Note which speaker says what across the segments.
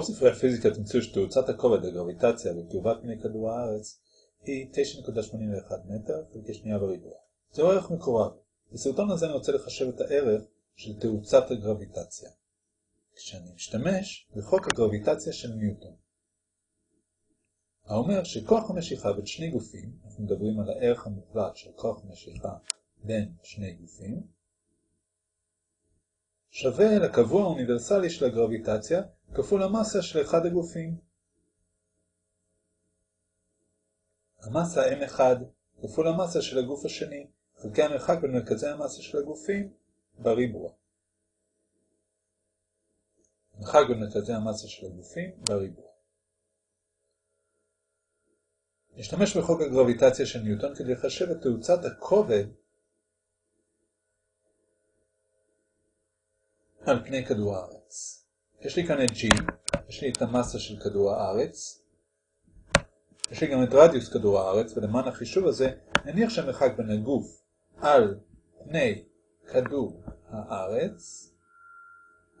Speaker 1: ברוב ספרי הפיזיקה תמצאו שתאוצת הכובד הגרביטציה בקרבת פני כדור הארץ היא 9.81 מטר חלקי שנייה בריבוע. זהו ערך מקורב. בסרטון הזה אני רוצה לחשב את הערך של תאוצת הגרביטציה. כשאני משתמש בחוק הגרביטציה של ניוטון. האומר שכוח המשיכה בין שני גופים, אנחנו מדברים על הערך המוחלט של כוח המשיכה בין שני גופים, שווה לקבוע האוניברסלי של הגרביטציה כפול המסה של אחד הגופים. המסה m1 כפול המסה של הגוף השני, חלקי המרחק בין מרכזי המסה של הגופים בריבוע. מרחק בין מרכזי המסה של הגופים בריבוע. נשתמש בחוק הגרביטציה של ניוטון כדי לחשב את תאוצת הכובד על פני כדור הארץ. יש לי כאן את G, יש לי את המסה של כדור הארץ, יש לי גם את רדיוס כדור הארץ, ולמען החישוב הזה נניח שהמרחק בין הגוף על פני כדור הארץ,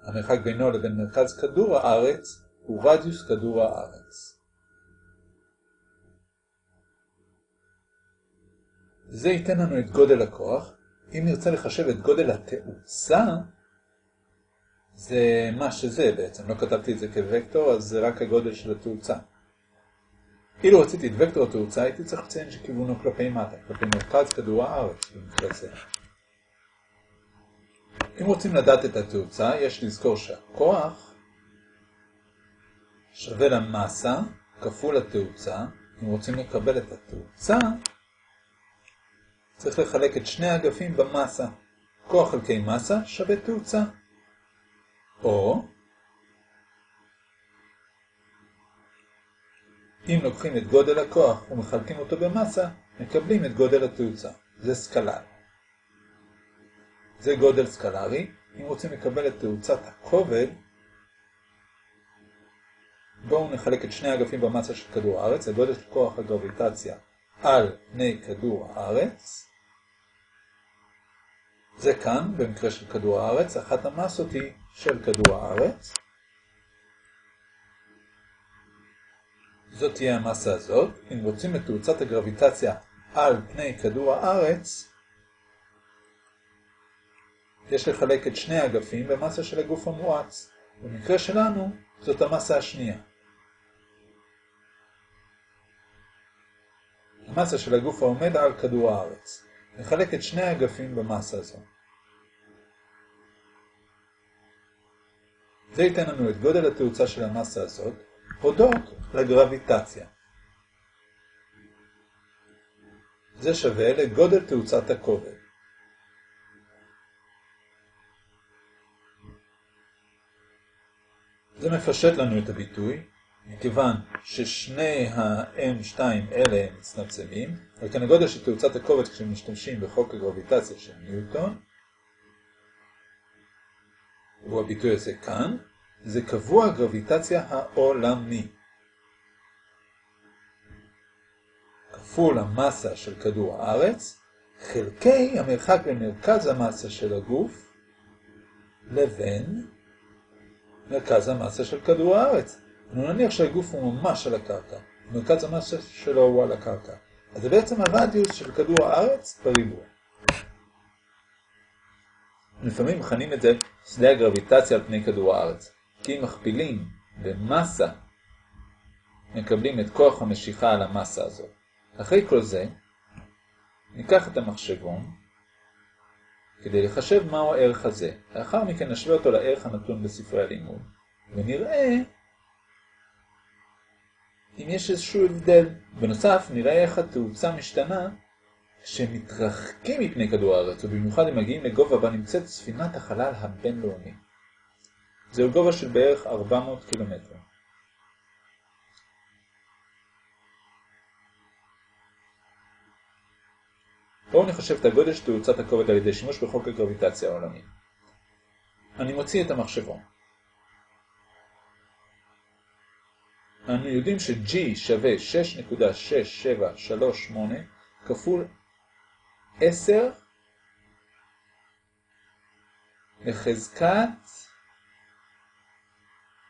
Speaker 1: המרחק בינו לבין מרכז כדור הארץ הוא רדיוס כדור הארץ. זה ייתן לנו את גודל הכוח. אם נרצה לחשב את גודל התאוצה, זה מה שזה בעצם, לא כתבתי את זה כווקטור, אז זה רק הגודל של התאוצה. אילו רציתי את וקטור התאוצה, הייתי צריך לציין שכיוונו כלפי מטה, כלפי מרכז כדור הארץ במקרה זה. אם רוצים לדעת את התאוצה, יש לזכור שהכוח שווה למסה כפול התאוצה. אם רוצים לקבל את התאוצה, צריך לחלק את שני האגפים במסה. כוח חלקי מסה שווה תאוצה. או אם לוקחים את גודל הכוח ומחלקים אותו במסה, מקבלים את גודל התאוצה. זה סקלר. זה גודל סקלרי. אם רוצים לקבל את תאוצת הכובד, בואו נחלק את שני האגפים במסה של כדור הארץ, גודל של כוח הגרביטציה על פני כדור הארץ. זה כאן, במקרה של כדור הארץ, אחת המסות היא של כדור הארץ. זאת תהיה המסה הזאת. אם רוצים את תאוצת הגרביטציה על פני כדור הארץ, יש לחלק את שני האגפים במסה של הגוף המואץ. במקרה שלנו, זאת המסה השנייה. המסה של הגוף העומד על כדור הארץ. נחלק את שני האגפים במסה הזו. זה ייתן לנו את גודל התאוצה של המסה הזאת, הודות לגרביטציה. זה שווה לגודל תאוצת הכובד. זה מפשט לנו את הביטוי, מכיוון ששני ה-M2 אלה הם מצטמצמים, וכן הגודל של תאוצת הכובד כשמשתמשים בחוק הגרביטציה של ניוטון, הוא הביטוי הזה כאן, זה קבוע גרביטציה העולמי. כפול המסה של כדור הארץ, חלקי המרחק בין מרכז המסה של הגוף לבין מרכז המסה של כדור הארץ. נניח שהגוף הוא ממש על הקרקע, מרכז המסה שלו הוא על הקרקע. אז זה בעצם הרדיוס של כדור הארץ בריבוע. לפעמים מכנים את זה שדה הגרביטציה על פני כדור הארץ. כי אם מכפילים במסה, מקבלים את כוח המשיכה על המסה הזאת. אחרי כל זה, ניקח את המחשבון כדי לחשב מהו הערך הזה. לאחר מכן נשווה אותו לערך הנתון בספרי הלימוד, ונראה אם יש איזשהו הבדל. בנוסף, נראה איך התאוצה משתנה כשמתרחקים מפני כדור הארץ, ובמיוחד אם מגיעים לגובה בה נמצאת ספינת החלל הבינלאומי. זהו גובה של בערך 400 קילומטר. בואו נחשב את הגודל של תאוצת הכובד על ידי שימוש בחוק הגרביטציה העולמי. אני מוציא את המחשבון. אנו יודעים ש-G שווה 6.6738 כפול 10 לחזקת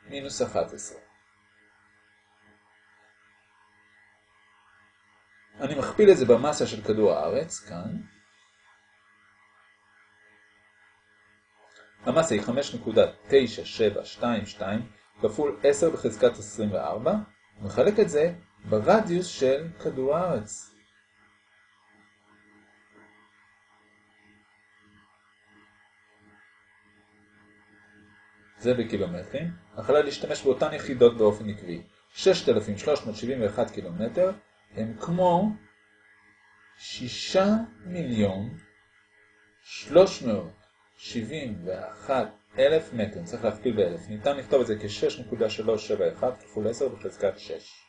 Speaker 1: מינוס 11. אני מכפיל את זה במסה של כדור הארץ, כאן. המסה היא 5.9722 כפול 10 בחזקת 24, ומחלק את זה ברדיוס של כדור הארץ. זה בקילומטרים, החלה להשתמש באותן יחידות באופן עקבי. 6,371 קילומטר הם כמו 6 מיליון 371 אלף מטרים, צריך להכפיל באלף. ניתן לכתוב את זה כ-6.371 כפול 10 בחזקת 6.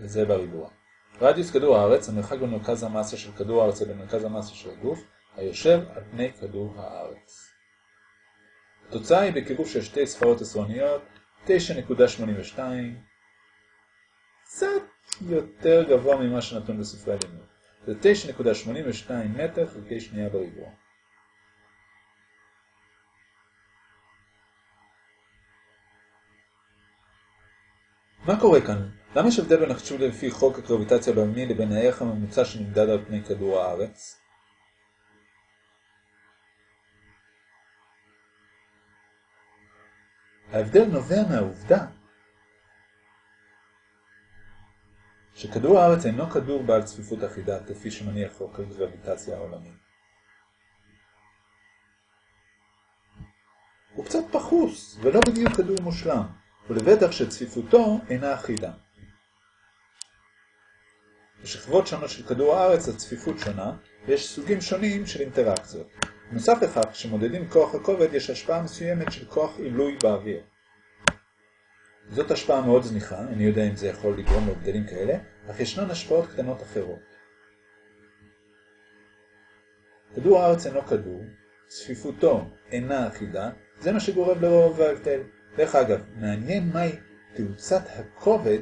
Speaker 1: וזה בריבוע. רדיוס כדור הארץ, המרחק בין מרכז המסה של כדור הארץ לבין מרכז המסה של הגוף, היושב על פני כדור הארץ. התוצאה היא בקירוב של שתי ספרות עשרוניות, 9.82, קצת יותר גבוה ממה שנתון בספרי הלימוד. זה 9.82 מטר חלקי שנייה בריבוע. מה קורה כאן? למה יש הבדל בין החישוב לפי חוק הגרביטציה הבינוני לבין הערך הממוצע שנמדד על פני כדור הארץ? ההבדל נובע מהעובדה שכדור הארץ אינו כדור בעל צפיפות אחידה כפי שמניח חוק הגרביטציה העולמי. הוא קצת פחוס ולא בדיוק כדור מושלם, ולבטח שצפיפותו אינה אחידה. בשכבות שונות של כדור הארץ הצפיפות שונה, ויש סוגים שונים של אינטראקציות. נוסף לכך, כשמודדים כוח הכובד יש השפעה מסוימת של כוח עילוי באוויר. זאת השפעה מאוד זניחה, אני יודע אם זה יכול לגרום להבדלים כאלה, אך ישנן השפעות קטנות אחרות. כדור הארץ אינו כדור, צפיפותו אינה אחידה, זה מה שגורם לרוב ההבדל. דרך אגב, מעניין מהי תאוצת הכובד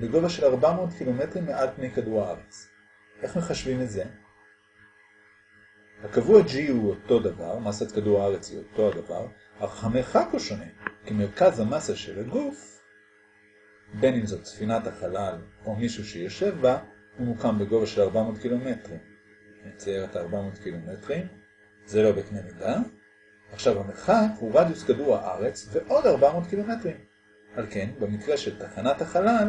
Speaker 1: בגובה של 400 קילומטרים מעל פני כדור הארץ. איך מחשבים את זה? הקבוע G הוא אותו דבר, מסת כדור הארץ היא אותו הדבר, אך המרחק הוא שונה, כי מרכז המסה של הגוף, בין אם זאת ספינת החלל או מישהו שיושב בה, הוא מוקם בגובה של 400 קילומטרים. נצייר את 400 קילומטרים, זה לא בקנה מידה. עכשיו המרחק הוא רדיוס כדור הארץ ועוד 400 קילומטרים. על כן, במקרה של תחנת החלל,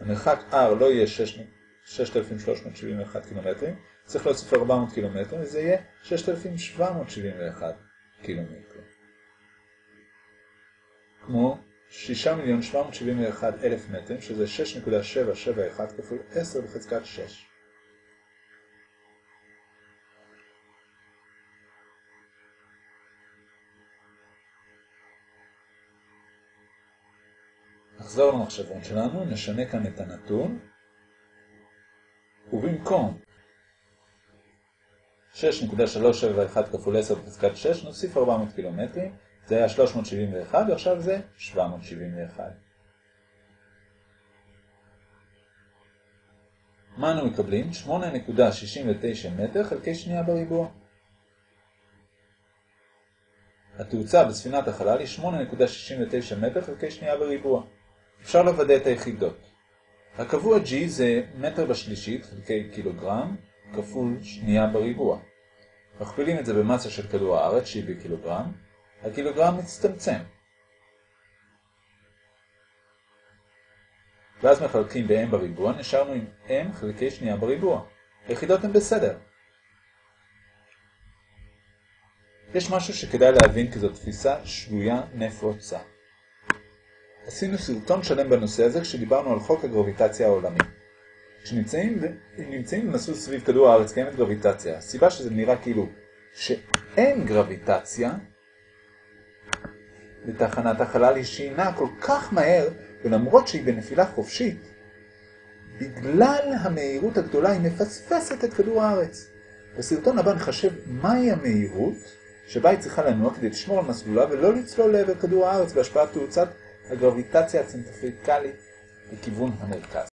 Speaker 1: המרחק R לא יהיה 6,371 קילומטרים, צריך להוסיף 400 קילומטרים, וזה יהיה 6,771 קילומטרים. כמו 6,771,000 מטרים, שזה 6.771 כפול 10 בחזקת 6. נחזור למחשבון שלנו, נשנה כאן את הנתון, ובמקום 6.371 כפול 10 בחזקת 6 נוסיף 400 קילומטרים, זה היה 371 ועכשיו זה 771. מה אנו מקבלים? 8.69 מטר חלקי שנייה בריבוע. התאוצה בספינת החלל היא 8.69 מטר חלקי שנייה בריבוע. אפשר לוודא את היחידות. הקבוע G זה מטר בשלישית חלקי קילוגרם כפול שנייה בריבוע. מכפילים את זה במסה של כדור הארץ שהיא בקילוגרם, הקילוגרם מצטמצם. ואז מחלקים ב-m בריבוע, נשארנו עם m חלקי שנייה בריבוע. היחידות הן בסדר. יש משהו שכדאי להבין כי זו תפיסה שגויה נפוצה. עשינו סרטון שלם בנושא הזה כשדיברנו על חוק הגרביטציה העולמי. כשנמצאים במסלול סביב כדור הארץ קיימת גרביטציה, הסיבה שזה נראה כאילו שאין גרביטציה לתחנת החלל היא שהיא כל כך מהר, ולמרות שהיא בנפילה חופשית, בגלל המהירות הגדולה היא מפספסת את כדור הארץ. בסרטון הבא נחשב מהי המהירות שבה היא צריכה לנוע כדי לשמור על מסלולה ולא לצלול לעבר כדור הארץ בהשפעת תאוצת הגרביטציה הצנטריפיקלית לכיוון המרכז.